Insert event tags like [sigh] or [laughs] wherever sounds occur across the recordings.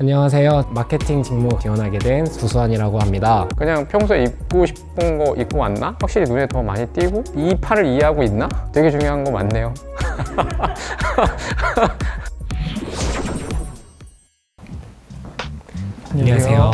안녕하세요. 마케팅 직무 지원하게 된 구수환이라고 합니다. 그냥 평소에 입고 싶은 거 입고 왔나? 확실히 눈에 더 많이 띄고 이 팔을 이해하고 있나? 되게 중요한 거 맞네요 [laughs] 안녕하세요.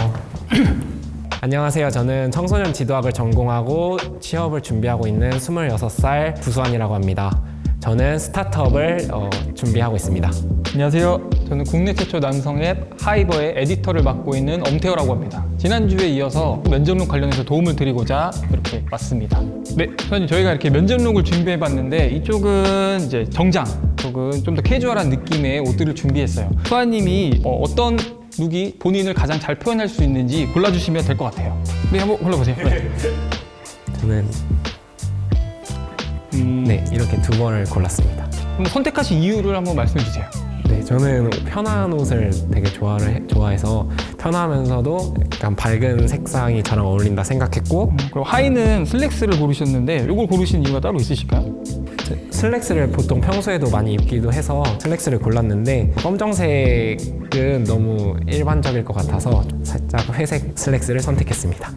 안녕하세요. 저는 청소년 지도학을 전공하고 취업을 준비하고 있는 26살 구수환이라고 합니다. 저는 스타트업을 어, 준비하고 있습니다. 안녕하세요. 저는 국내 최초 남성 앱 하이버의 에디터를 맡고 있는 엄태호라고 합니다. 지난주에 이어서 면접룩 관련해서 도움을 드리고자 이렇게 왔습니다. 네, 선생님 저희가 이렇게 면접룩을 준비해 봤는데 이쪽은 이제 정장, 이쪽은 좀 더 캐주얼한 느낌의 옷들을 준비했어요. 수아님이 어, 어떤 룩이 본인을 가장 잘 표현할 수 있는지 골라주시면 될 것 같아요. 네, 한번 골라보세요. 네. 저는 음, 네 이렇게 두 번을 골랐습니다. 그럼 선택하신 이유를 한번 말씀해 주세요. 네, 저는 편한 옷을 되게 좋아를 해- 좋아해서 편하면서도 약간 밝은 색상이 저랑 어울린다 생각했고 음, 그리고 하의는 슬랙스를 고르셨는데 이걸 고르신 이유가 따로 있으실까요? 슬랙스를 보통 평소에도 많이 입기도 해서 슬랙스를 골랐는데 검정색은 너무 일반적일 것 같아서 살짝 회색 슬랙스를 선택했습니다.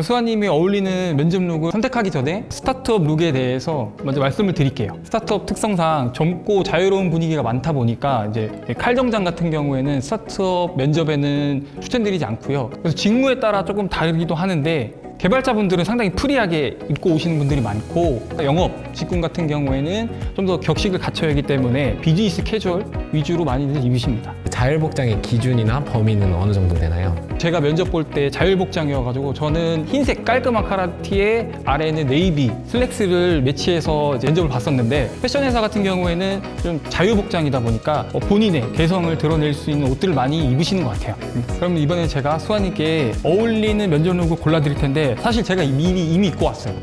수아님이 어울리는 면접 look을 선택하기 전에 스타트업 look에 대해서 먼저 말씀을 드릴게요. 스타트업 특성상 젊고 자유로운 분위기가 많다 보니까 이제 칼 정장 같은 경우에는 스타트업 면접에는 추천드리지 않고요. 그래서 직무에 따라 조금 다르기도 하는데 개발자분들은 상당히 free하게 입고 오시는 분들이 많고 영업 직군 같은 경우에는 좀 더 격식을 갖춰야 하기 때문에 비즈니스 캐주얼 위주로 많이들 입으십니다. 자율복장의 기준이나 범위는 어느 정도 되나요? 제가 면접 볼 때 자율복장이어가지고 저는 흰색 깔끔한 카라티에 아래는 네이비 슬랙스를 매치해서 면접을 봤었는데 패션 회사 같은 경우에는 좀 자율복장이다 보니까 어, 본인의 개성을 드러낼 수 있는 옷들을 많이 입으시는 것 같아요. 그럼 이번에 제가 수아님께 어울리는 면접 look을 골라드릴 텐데 사실 제가 이미 이미 입고 왔어요.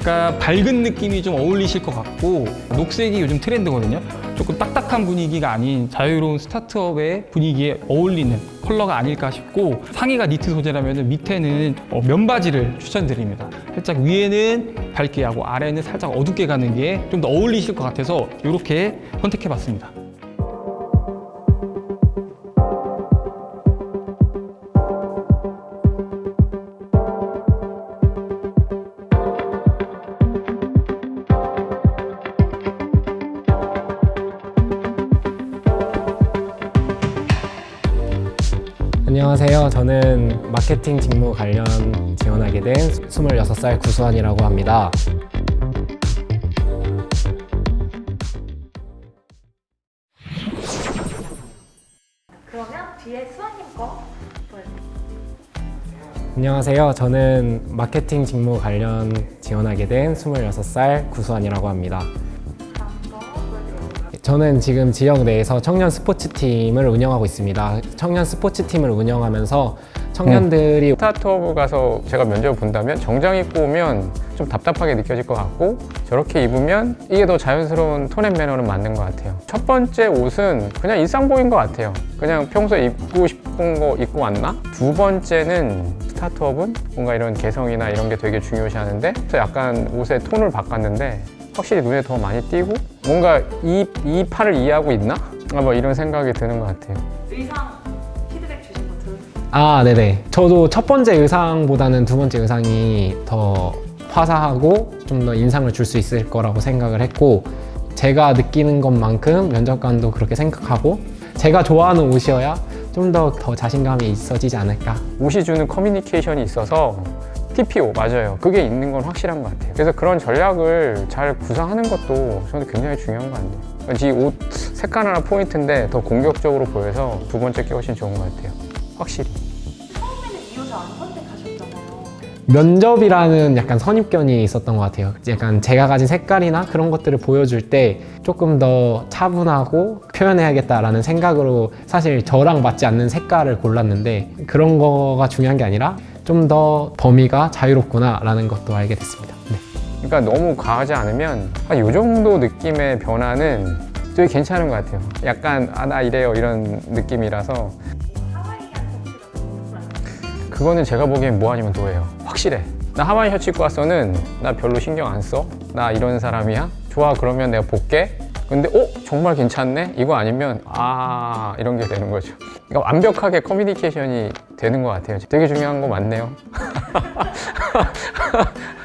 그러니까 밝은 느낌이 좀 어울리실 것 같고 녹색이 요즘 트렌드거든요. 조금 딱딱한 분위기가 아닌 자유로운 스타트업의 분위기에 어울리는 컬러가 아닐까 싶고 상의가 니트 소재라면 밑에는 어, 면바지를 추천드립니다. 살짝 위에는 밝게 하고 아래는 살짝 어둡게 가는 게 좀 더 어울리실 것 같아서 이렇게 선택해봤습니다. 안녕하세요. 저는 마케팅 직무 관련 지원하게 된 26살 구수환이라고 합니다. 그러면 뒤에 수아님 거 보여주세요. 안녕하세요. 저는 마케팅 직무 관련 지원하게 된 26살 구수환이라고 합니다. 저는 지금 지역 내에서 청년 스포츠팀을 운영하고 있습니다. 청년 스포츠팀을 운영하면서 청년들이 스타트업 가서 제가 면접을 본다면 정장 입고 오면 좀 답답하게 느껴질 것 같고 저렇게 입으면 이게 더 자연스러운 톤 앤 매너는 맞는 것 같아요 첫 번째 옷은 그냥 일상복인 것 같아요 그냥 평소에 입고 싶은 거 입고 왔나? 두 번째는 스타트업은 뭔가 이런 개성이나 이런 게 되게 중요시 하는데 약간 옷의 톤을 바꿨는데 확실히 눈에 더 많이 띄고 뭔가 이, 이 팔을 이해하고 있나? 아, 뭐 이런 생각이 드는 것 같아요 의상 피드백 주신 거 들으셨어요? 아, 네네. 저도 첫 번째 의상보다는 두 번째 의상이 더 화사하고 좀 더 인상을 줄 수 있을 거라고 생각을 했고 제가 느끼는 것만큼 면접관도 그렇게 생각하고 제가 좋아하는 옷이어야 좀 더 더 자신감이 있어지지 않을까. 옷이 주는 커뮤니케이션이 있어서 TPO 맞아요. 그게 있는 건 확실한 것 같아요. 그래서 그런 전략을 잘 구상하는 것도 저는 굉장히 중요한 것 같네요. 이옷 색깔 하나 포인트인데 더 공격적으로 보여서 두 번째 게 훨씬 좋은 것 같아요. 확실히. 처음에는 이 옷을 안 선택하셨잖아요. 면접이라는 약간 선입견이 있었던 것 같아요. 약간 제가 가진 색깔이나 그런 것들을 보여줄 때 조금 더 차분하고 표현해야겠다라는 생각으로 사실 저랑 맞지 않는 색깔을 골랐는데 그런 거가 중요한 게 아니라 좀 더 범위가 자유롭구나라는 것도 알게 됐습니다. 네. 그러니까 너무 과하지 않으면 한이 정도 느낌의 변화는 되게 괜찮은 것 같아요. 약간 아 나 이래요 이런 느낌이라서 그거는 제가 보기엔 뭐 아니면 도예요. 확실해. 나 하와이 셔츠 입고 왔어는 나 별로 신경 안 써. 나 이런 사람이야. 좋아 그러면 내가 볼게. 근데 어 정말 괜찮네. 이거 아니면 아 이런 게 되는 거죠. 그러니까 완벽하게 커뮤니케이션이 되는 것 같아요. 되게 중요한 거 맞네요. [laughs]